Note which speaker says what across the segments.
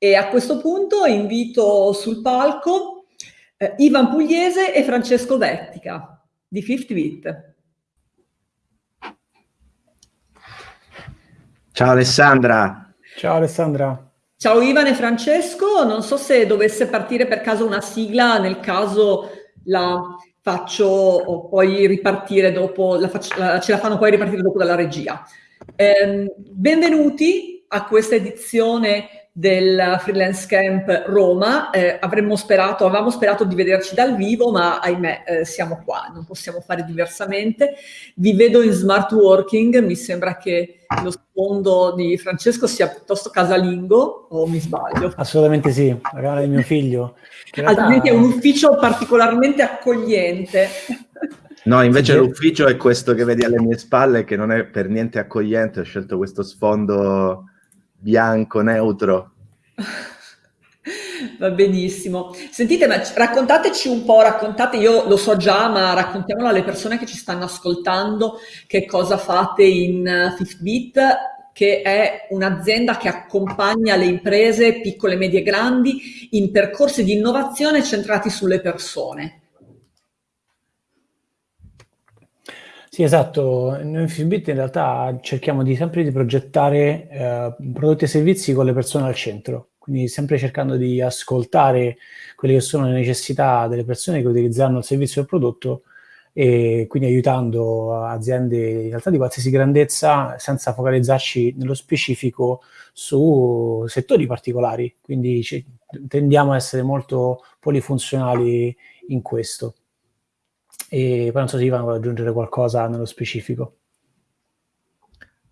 Speaker 1: E a questo punto invito sul palco eh, Ivan Pugliese e Francesco Vettica di Fifth Beat.
Speaker 2: Ciao Alessandra.
Speaker 3: Ciao Alessandra.
Speaker 1: Ciao Ivan e Francesco, non so se dovesse partire per caso una sigla, nel caso la faccio poi ripartire dopo, la faccio, ce la fanno poi ripartire dopo dalla regia. Eh, benvenuti a questa edizione del Freelance Camp Roma. Eh, avremmo sperato, avevamo sperato di vederci dal vivo, ma ahimè eh, siamo qua, non possiamo fare diversamente. Vi vedo in smart working, mi sembra che lo sfondo di Francesco sia piuttosto casalingo, o mi sbaglio?
Speaker 3: Assolutamente sì, la camera di mio figlio.
Speaker 1: Altrimenti è un ufficio particolarmente accogliente.
Speaker 2: No, invece sì. l'ufficio è questo che vedi alle mie spalle, che non è per niente accogliente, ho scelto questo sfondo bianco, neutro.
Speaker 1: Va benissimo. Sentite, ma raccontateci un po', raccontate, io lo so già, ma raccontiamolo alle persone che ci stanno ascoltando, che cosa fate in Fifth che è un'azienda che accompagna le imprese piccole, medie e grandi in percorsi di innovazione centrati sulle persone.
Speaker 3: Sì, esatto. Noi in Fitbit in realtà cerchiamo di sempre di progettare eh, prodotti e servizi con le persone al centro, quindi sempre cercando di ascoltare quelle che sono le necessità delle persone che utilizzeranno il servizio o il prodotto e quindi aiutando aziende in realtà di qualsiasi grandezza senza focalizzarci nello specifico su settori particolari, quindi tendiamo a essere molto polifunzionali in questo. E poi non so se Ivan vuole aggiungere qualcosa nello specifico.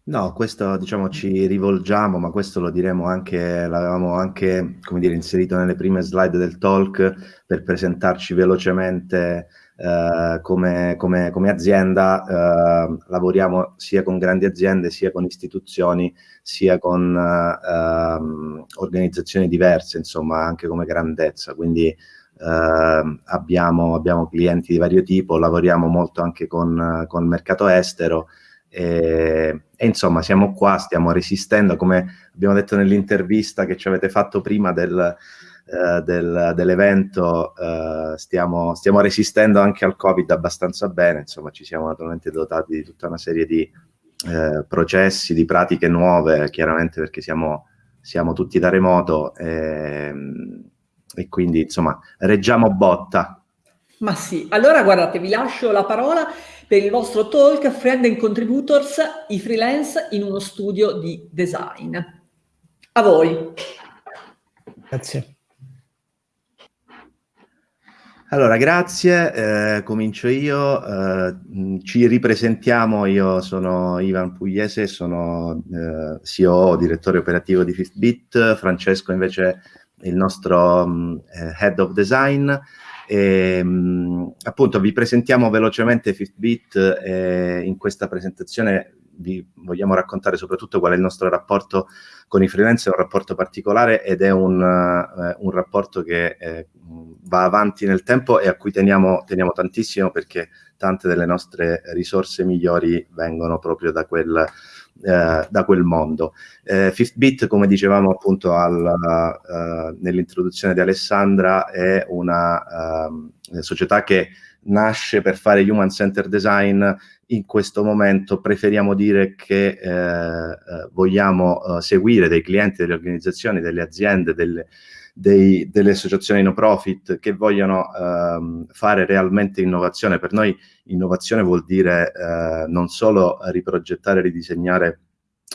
Speaker 2: No, questo diciamo ci rivolgiamo, ma questo lo diremo anche, l'avevamo anche dire, inserito nelle prime slide del talk per presentarci velocemente eh, come, come, come, azienda. Eh, lavoriamo sia con grandi aziende, sia con istituzioni, sia con eh, organizzazioni diverse, insomma, anche come grandezza. Quindi Uh, abbiamo, abbiamo, clienti di vario tipo, lavoriamo molto anche con, con il mercato estero e, e, insomma siamo qua, stiamo resistendo, come abbiamo detto nell'intervista che ci avete fatto prima del, uh, del, dell'evento, uh, stiamo, stiamo, resistendo anche al Covid abbastanza bene, insomma ci siamo naturalmente dotati di tutta una serie di processi, di pratiche nuove, chiaramente perché siamo, siamo tutti da remoto. E, e quindi insomma reggiamo botta.
Speaker 1: Ma sì, allora guardate, vi lascio la parola per il vostro talk Friend and Contributors, i freelance in uno studio di design. A voi.
Speaker 3: Grazie.
Speaker 2: Allora, grazie, eh, comincio io, eh, ci ripresentiamo, io sono Ivan Pugliese, sono eh, CEO, direttore operativo di Fifthbit, Francesco invece il nostro um, Head of Design. E, um, appunto vi presentiamo velocemente Fitbit e in questa presentazione vi vogliamo raccontare soprattutto qual è il nostro rapporto con i freelance, è un rapporto particolare ed è un, uh, un rapporto che eh, va avanti nel tempo e a cui teniamo, teniamo, tantissimo perché tante delle nostre risorse migliori vengono proprio da quel, eh, da quel mondo. Eh, Fifthbit, come dicevamo appunto uh, nell'introduzione di Alessandra, è una uh, società che nasce per fare human centered design. In questo momento preferiamo dire che eh, eh vogliamo eh, seguire dei clienti, delle organizzazioni, delle aziende, delle, dei, delle associazioni no profit che vogliono ehm, fare realmente innovazione. Per noi innovazione vuol dire eh, non solo riprogettare ridisegnare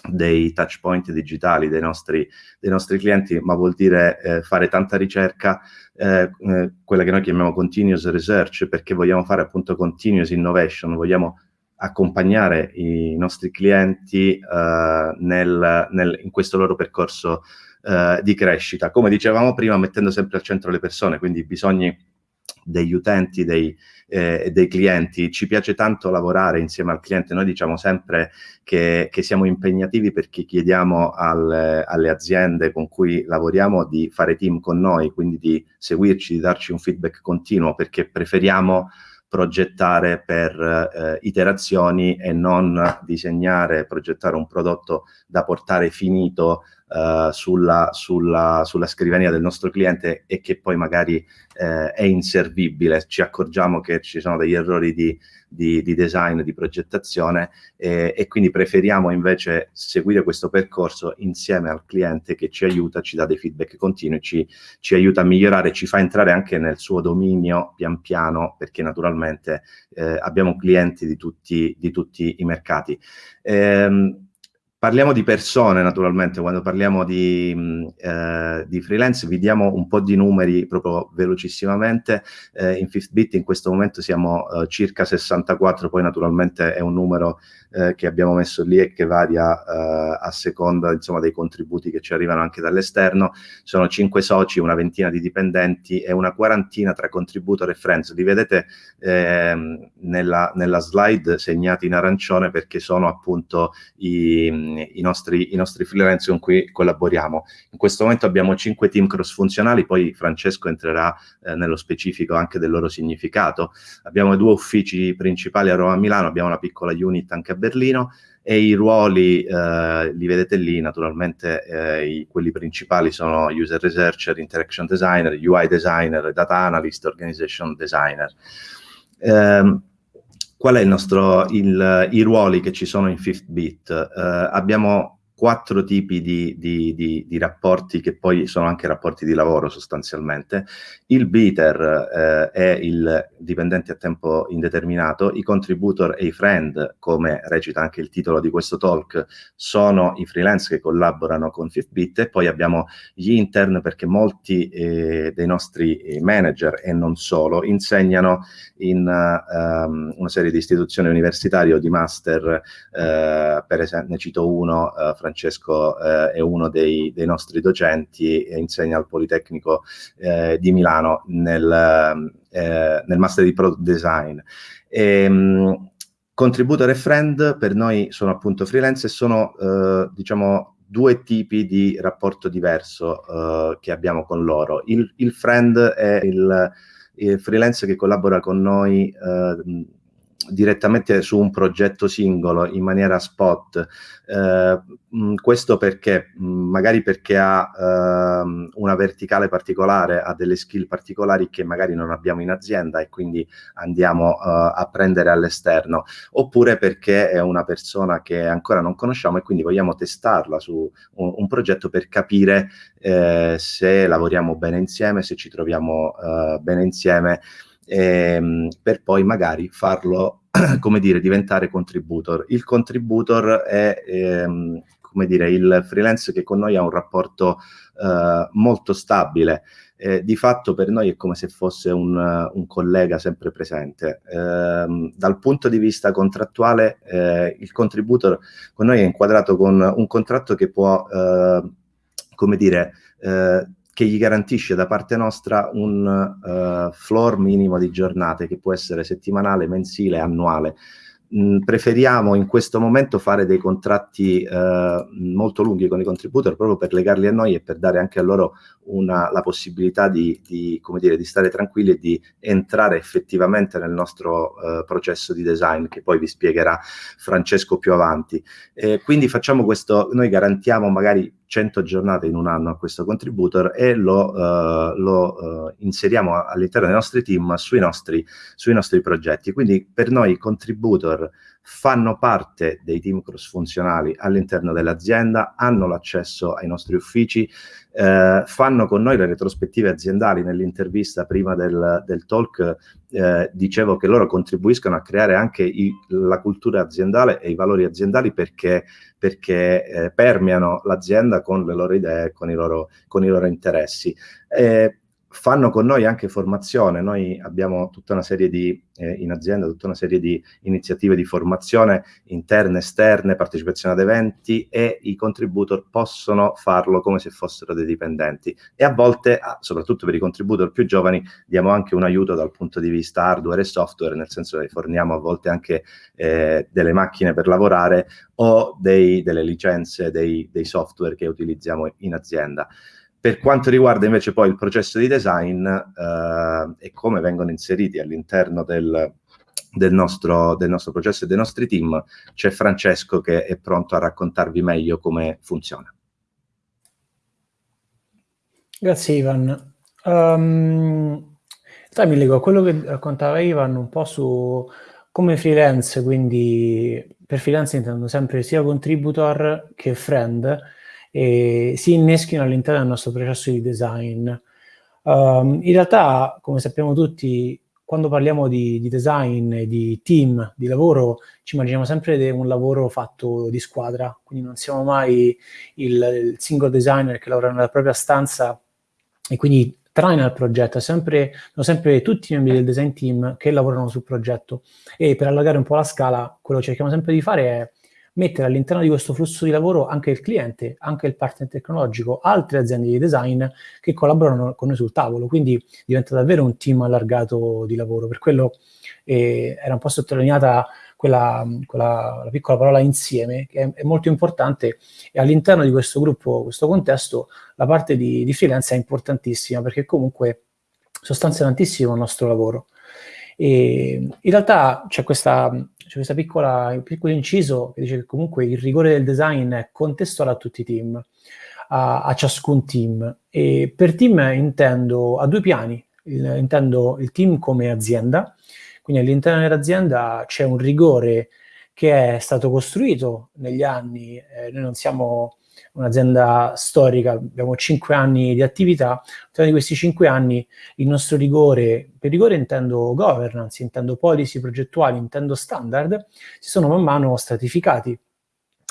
Speaker 2: dei touch point digitali dei nostri, dei nostri clienti, ma vuol dire eh, fare tanta ricerca, eh, eh, quella che noi chiamiamo continuous research, perché vogliamo fare appunto continuous innovation, vogliamo accompagnare i nostri clienti eh, nel, nel, in questo loro percorso eh, di crescita. Come dicevamo prima, mettendo sempre al centro le persone, quindi i bisogni degli utenti, dei, eh, dei clienti. Ci piace tanto lavorare insieme al cliente. Noi diciamo sempre che, che siamo impegnativi perché chiediamo al, alle aziende con cui lavoriamo di fare team con noi, quindi di seguirci, di darci un feedback continuo perché preferiamo progettare per eh, iterazioni e non disegnare, progettare un prodotto da portare finito uh, sulla, sulla, sulla, scrivania del nostro cliente e che poi magari uh, è inservibile, ci accorgiamo che ci sono degli errori di, di, di design, di progettazione eh, e quindi preferiamo invece seguire questo percorso insieme al cliente che ci aiuta, ci dà dei feedback continui, ci, ci aiuta a migliorare, ci fa entrare anche nel suo dominio pian piano perché naturalmente eh, abbiamo clienti di tutti, di tutti i mercati. Eh, Parliamo di persone naturalmente, quando parliamo di, mm, eh, di, freelance vi diamo un po' di numeri proprio velocissimamente, eh, in Fifthbit in questo momento siamo eh, circa 64, poi naturalmente è un numero eh, che abbiamo messo lì e che varia eh, a seconda insomma, dei contributi che ci arrivano anche dall'esterno, sono 5 soci, una ventina di dipendenti e una quarantina tra contributor e friends, li vedete ehm, nella, nella slide segnati in arancione perché sono appunto i i nostri, i nostri freelance con cui collaboriamo. In questo momento abbiamo cinque team cross-funzionali, poi Francesco entrerà eh, nello specifico anche del loro significato. Abbiamo due uffici principali a Roma e Milano, abbiamo una piccola unit anche a Berlino e i ruoli eh, li vedete lì, naturalmente eh, i, quelli principali sono user researcher, interaction designer, UI designer, data analyst, organization designer. Um, qual è il nostro, il, i ruoli che ci sono in Fifth Beat? Uh, abbiamo quattro tipi di, di, di, di, rapporti che poi sono anche rapporti di lavoro sostanzialmente. Il biter eh, è il dipendente a tempo indeterminato, i contributor e i friend, come recita anche il titolo di questo talk, sono i freelance che collaborano con Fifthbit e poi abbiamo gli intern perché molti eh, dei nostri eh, manager e non solo insegnano in uh, um, una serie di istituzioni universitarie o di master, uh, per esempio ne cito uno, uh, Francesco eh, è uno dei, dei, nostri docenti e insegna al Politecnico eh, di Milano nel, eh, nel, Master di Product Design. E, ehm, contributor e friend per noi sono appunto freelance e sono, eh, diciamo, due tipi di rapporto diverso uh, che abbiamo con loro. Il, il friend è il, il, freelance che collabora con noi uh, direttamente su un progetto singolo in maniera spot. Eh, questo perché? Magari perché ha eh, una verticale particolare, ha delle skill particolari che magari non abbiamo in azienda e quindi andiamo eh, a prendere all'esterno, oppure perché è una persona che ancora non conosciamo e quindi vogliamo testarla su un, un progetto per capire eh, se lavoriamo bene insieme, se ci troviamo eh, bene insieme ehm, per poi magari farlo, come dire, diventare contributor. Il contributor è, ehm, come dire, il freelance che con noi ha un rapporto eh, molto stabile. Eh, di fatto per noi è come se fosse un, un collega sempre presente. Eh, dal punto di vista contrattuale, eh, il contributor con noi è inquadrato con un contratto che può, eh, come dire, eh, che gli garantisce da parte nostra un uh, floor minimo di giornate che può essere settimanale, mensile, annuale. Mm, preferiamo in questo momento fare dei contratti uh, molto lunghi con i contributor proprio per legarli a noi e per dare anche a loro una, la possibilità di, di, dire, di, stare tranquilli e di entrare effettivamente nel nostro uh, processo di design che poi vi spiegherà Francesco più avanti. E quindi facciamo questo, noi garantiamo magari 100 giornate in un anno a questo contributor e lo, uh, lo uh, inseriamo all'interno dei nostri team sui nostri, sui nostri progetti. Quindi per noi i contributor fanno parte dei team cross-funzionali all'interno dell'azienda, hanno l'accesso ai nostri uffici, eh, fanno con noi le retrospettive aziendali. Nell'intervista prima del, del talk eh, dicevo che loro contribuiscono a creare anche i, la cultura aziendale e i valori aziendali perché, perché eh, permeano l'azienda con le loro idee, con i loro, con i loro interessi. Eh, fanno con noi anche formazione, noi abbiamo tutta una serie di, eh, in azienda, tutta una serie di iniziative di formazione interne, esterne, partecipazione ad eventi e i contributor possono farlo come se fossero dei dipendenti e a volte, ah, soprattutto per i contributor più giovani, diamo anche un aiuto dal punto di vista hardware e software, nel senso che forniamo a volte anche eh, delle macchine per lavorare o dei, delle licenze dei, dei software che utilizziamo in azienda. Per quanto riguarda invece poi il processo di design eh, e come vengono inseriti all'interno del, del, nostro, del nostro processo e dei nostri team, c'è Francesco che è pronto a raccontarvi meglio come funziona.
Speaker 3: Grazie Ivan. Um, mi leggo a quello che raccontava Ivan un po' su come freelance, quindi per freelance intendo sempre sia contributor che friend, e si inneschino all'interno del nostro processo di design. Um, in realtà, come sappiamo tutti, quando parliamo di, di, design di team, di lavoro, ci immaginiamo sempre un lavoro fatto di squadra, quindi non siamo mai il, il single designer che lavora nella propria stanza e quindi traina il progetto, sempre, sono sempre tutti i membri del design team che lavorano sul progetto. E per allargare un po' la scala, quello che cerchiamo sempre di fare è mettere all'interno di questo flusso di lavoro anche il cliente, anche il partner tecnologico, altre aziende di design che collaborano con noi sul tavolo, quindi diventa davvero un team allargato di lavoro. Per quello eh, era un po' sottolineata quella, quella piccola parola insieme, che è, è, molto importante e all'interno di questo gruppo, questo contesto, la parte di, di freelance è importantissima perché comunque sostanzia tantissimo il nostro lavoro. E in realtà c'è questa, c'è questo piccolo inciso che dice che comunque il rigore del design è contestuale a tutti i team, a, a ciascun team. E per team intendo a due piani, il, intendo il team come azienda, quindi all'interno dell'azienda c'è un rigore che è stato costruito negli anni, eh, noi non siamo un'azienda storica, abbiamo cinque anni di attività, all'interno di questi cinque anni il nostro rigore, per rigore intendo governance, intendo policy progettuali, intendo standard, si sono man mano stratificati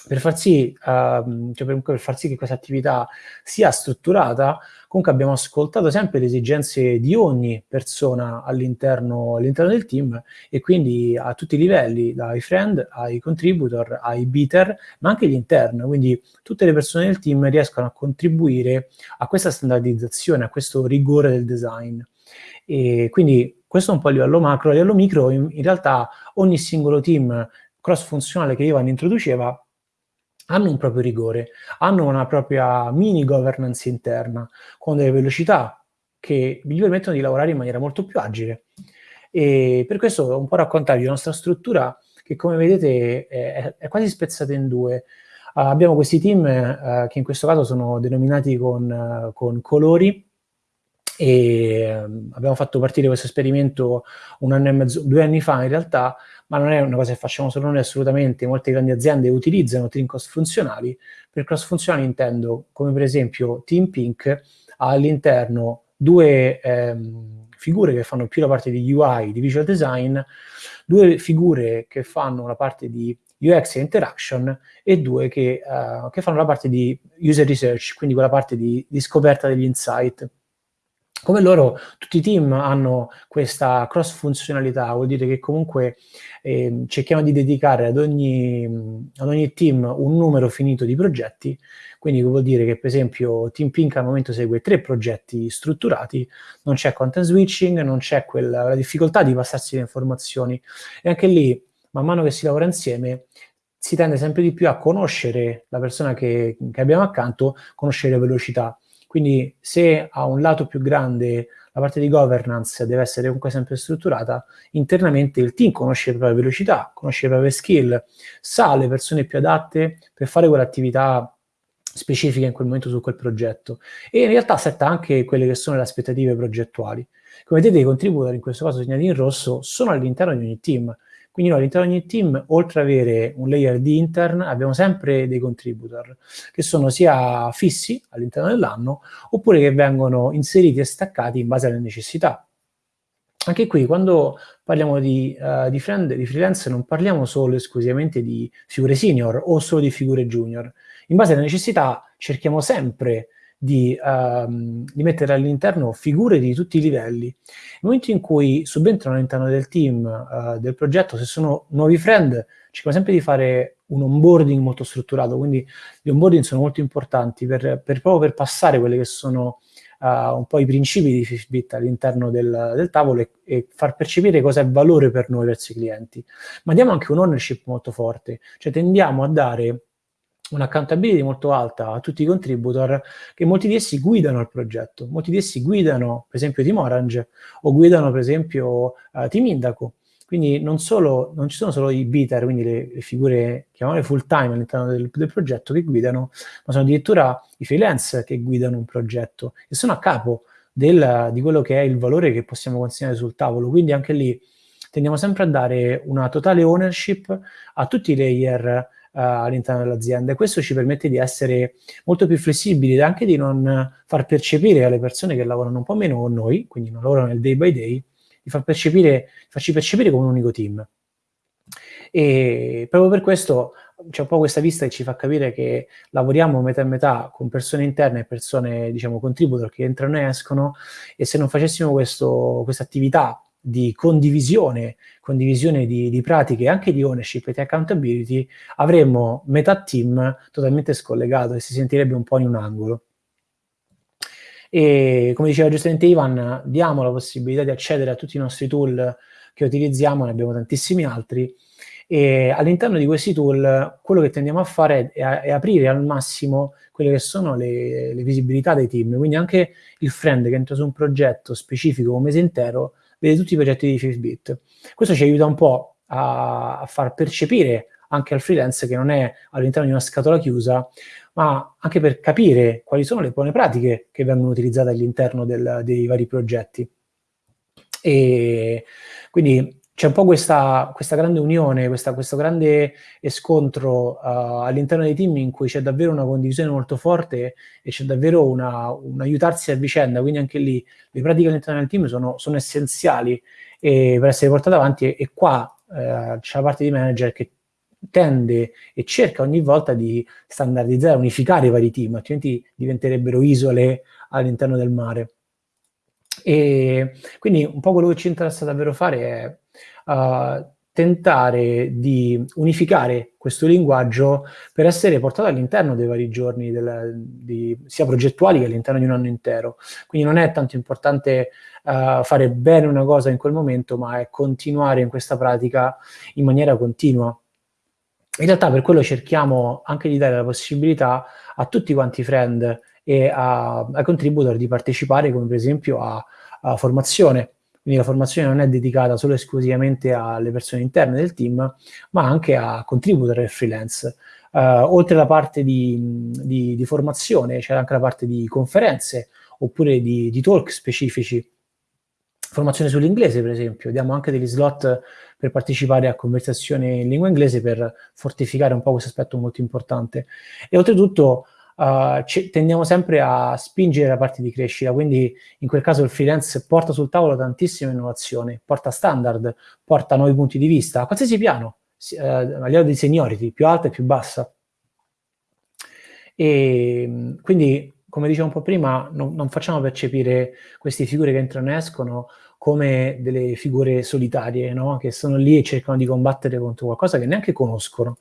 Speaker 3: per far sì, uh, cioè per, per, far sì che questa attività sia strutturata, comunque abbiamo ascoltato sempre le esigenze di ogni persona all'interno, all'interno del team e quindi a tutti i livelli, dai friend ai contributor, ai beater, ma anche gli intern, quindi tutte le persone del team riescono a contribuire a questa standardizzazione, a questo rigore del design. E quindi questo è un po' a livello macro, a livello micro in, in realtà ogni singolo team cross-funzionale che Ivan introduceva hanno un proprio rigore, hanno una propria mini governance interna, con delle velocità che gli permettono di lavorare in maniera molto più agile. E per questo un po' raccontarvi la nostra struttura che come vedete è, è quasi spezzata in due. Uh, abbiamo questi team uh, che in questo caso sono denominati con, uh, con colori e abbiamo fatto partire questo esperimento un anno e mezzo, due anni fa in realtà, ma non è una cosa che facciamo solo noi assolutamente, molte grandi aziende utilizzano team cross-funzionali, per cross-funzionali intendo come per esempio Team Pink ha all'interno due ehm, figure che fanno più la parte di UI, di visual design, due figure che fanno la parte di UX e interaction e due che, uh, che fanno la parte di user research, quindi quella parte di, di scoperta degli insight come loro, tutti i team hanno questa cross funzionalità, vuol dire che comunque eh, cerchiamo di dedicare ad ogni, ad ogni, team un numero finito di progetti, quindi vuol dire che per esempio Team Pink al momento segue tre progetti strutturati, non c'è content switching, non c'è quella difficoltà di passarsi le informazioni. E anche lì, man mano che si lavora insieme, si tende sempre di più a conoscere la persona che, che abbiamo accanto, conoscere le velocità. Quindi se a un lato più grande la parte di governance deve essere comunque sempre strutturata, internamente il team conosce le proprie velocità, conosce le proprie skill, sa le persone più adatte per fare quell'attività specifica in quel momento su quel progetto e in realtà setta anche quelle che sono le aspettative progettuali. Come vedete i contributori, in questo caso segnati in rosso, sono all'interno di ogni team, quindi noi all'interno di ogni team, oltre ad avere un layer di intern, abbiamo sempre dei contributor, che sono sia fissi all'interno dell'anno, oppure che vengono inseriti e staccati in base alle necessità. Anche qui, quando parliamo di, uh, di, friend, di freelance, non parliamo solo esclusivamente di figure senior o solo di figure junior. In base alle necessità cerchiamo sempre di, um, di mettere all'interno figure di tutti i livelli. Nel momento in cui subentrano all'interno del team, uh, del progetto, se sono nuovi friend, cerchiamo sempre di fare un onboarding molto strutturato, quindi gli onboarding sono molto importanti per, per proprio per passare quelli che sono uh, un po' i principi di Fishbit all'interno del, del, tavolo e, e, far percepire cosa è valore per noi verso i clienti. Ma diamo anche un ownership molto forte, cioè tendiamo a dare un'accountability molto alta a tutti i contributor che molti di essi guidano il progetto, molti di essi guidano per esempio Team Orange o guidano per esempio uh, Team Indaco. Quindi non, solo, non ci sono solo i biter, quindi le, le figure, chiamiamole full time all'interno del, del, progetto che guidano, ma sono addirittura i freelance che guidano un progetto e sono a capo del, di quello che è il valore che possiamo consegnare sul tavolo. Quindi anche lì tendiamo sempre a dare una totale ownership a tutti i layer all'interno dell'azienda e questo ci permette di essere molto più flessibili e anche di non far percepire alle persone che lavorano un po' meno con noi, quindi non lavorano nel day by day, di far percepire, farci percepire come un unico team. E proprio per questo c'è un po' questa vista che ci fa capire che lavoriamo metà e metà con persone interne e persone, diciamo, contributor che entrano e escono e se non facessimo questa attività di condivisione, condivisione di, di, pratiche, anche di ownership e di accountability, avremmo metà team totalmente scollegato e si sentirebbe un po' in un angolo. E come diceva giustamente Ivan, diamo la possibilità di accedere a tutti i nostri tool che utilizziamo, ne abbiamo tantissimi altri, e all'interno di questi tool quello che tendiamo a fare è, è aprire al massimo quelle che sono le, le, visibilità dei team, quindi anche il friend che entra su un progetto specifico un mese intero vede tutti i progetti di Fitbit. Questo ci aiuta un po' a, a far percepire anche al freelance che non è all'interno di una scatola chiusa, ma anche per capire quali sono le buone pratiche che vengono utilizzate all'interno dei vari progetti. E quindi c'è un po' questa, questa, grande unione, questa, questo grande scontro uh, all'interno dei team in cui c'è davvero una condivisione molto forte e c'è davvero una, un aiutarsi a vicenda, quindi anche lì le pratiche all'interno del team sono, sono essenziali e, per essere portate avanti e, e qua uh, c'è la parte di manager che tende e cerca ogni volta di standardizzare, unificare i vari team, altrimenti diventerebbero isole all'interno del mare. E quindi un po' quello che ci interessa davvero fare è uh, tentare di unificare questo linguaggio per essere portato all'interno dei vari giorni, del, di, sia progettuali che all'interno di un anno intero. Quindi non è tanto importante uh, fare bene una cosa in quel momento, ma è continuare in questa pratica in maniera continua. In realtà per quello cerchiamo anche di dare la possibilità a tutti quanti i friend e a, ai contributor di partecipare, come per esempio a, a formazione. Quindi la formazione non è dedicata solo e esclusivamente alle persone interne del team, ma anche a contributor e freelance. Uh, oltre alla parte di, di, di formazione, c'è anche la parte di conferenze oppure di, di talk specifici. Formazione sull'inglese, per esempio, diamo anche degli slot per partecipare a conversazioni in lingua inglese per fortificare un po' questo aspetto molto importante. E oltretutto uh, tendiamo sempre a spingere la parte di crescita, quindi in quel caso il freelance porta sul tavolo tantissime innovazioni, porta standard, porta nuovi punti di vista, a qualsiasi piano, uh, a livello di seniority, più alta e più bassa. E quindi, come dicevo un po' prima, non, non facciamo percepire queste figure che entrano e escono come delle figure solitarie, no? che sono lì e cercano di combattere contro qualcosa che neanche conoscono.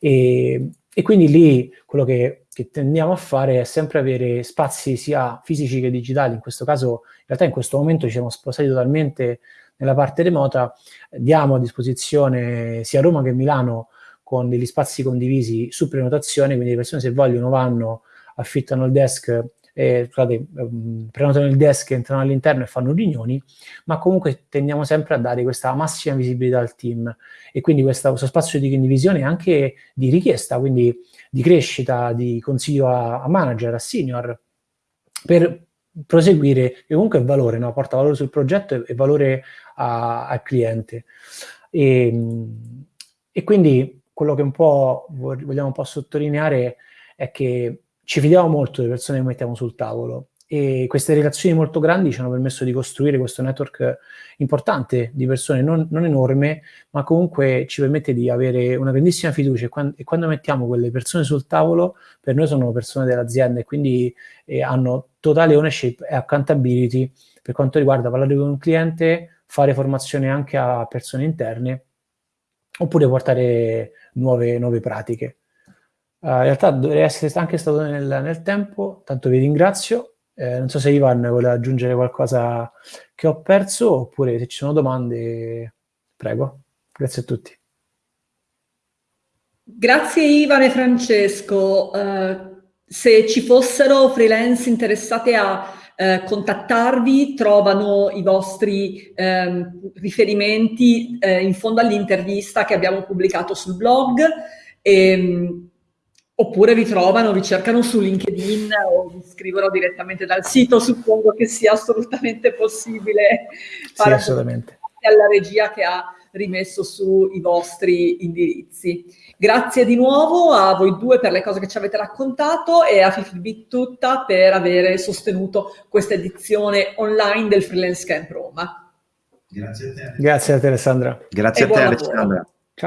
Speaker 3: E, e quindi lì quello che, che, tendiamo a fare è sempre avere spazi sia fisici che digitali, in questo caso in realtà in questo momento ci siamo spostati totalmente nella parte remota, diamo a disposizione sia Roma che Milano con degli spazi condivisi su prenotazione, quindi le persone se vogliono vanno, affittano il desk eh, scusate, ehm, prenotano il desk, entrano all'interno e fanno riunioni, ma comunque tendiamo sempre a dare questa massima visibilità al team. E quindi questa, questo spazio di condivisione anche di richiesta, quindi di crescita, di consiglio a, a manager, a senior, per proseguire, che comunque è valore, no? porta valore sul progetto e, valore a, al cliente. E, e quindi quello che un po' vogliamo un po' sottolineare è che ci fidiamo molto delle persone che mettiamo sul tavolo e queste relazioni molto grandi ci hanno permesso di costruire questo network importante di persone, non, non enorme, ma comunque ci permette di avere una grandissima fiducia e quando, e quando, mettiamo quelle persone sul tavolo, per noi sono persone dell'azienda e quindi eh, hanno totale ownership e accountability per quanto riguarda parlare con un cliente, fare formazione anche a persone interne oppure portare nuove, nuove pratiche. Uh, in realtà dovrei essere anche stato nel, nel tempo, tanto vi ringrazio. Eh, non so se Ivan vuole aggiungere qualcosa che ho perso oppure se ci sono domande, prego. Grazie a tutti.
Speaker 1: Grazie Ivan e Francesco. Uh, se ci fossero freelance interessati a eh, contattarvi, trovano i vostri ehm, riferimenti eh, in fondo all'intervista che abbiamo pubblicato sul blog. E, ehm, oppure vi trovano, vi cercano su LinkedIn o vi scrivono direttamente dal sito, suppongo che sia assolutamente possibile
Speaker 3: fare sì, assolutamente.
Speaker 1: alla regia che ha rimesso sui vostri indirizzi. Grazie di nuovo a voi due per le cose che ci avete raccontato e a Fifibit tutta per aver sostenuto questa edizione online del Freelance Camp Roma.
Speaker 3: Grazie a te. Grazie a te Alessandra.
Speaker 2: Grazie e a te Alessandra.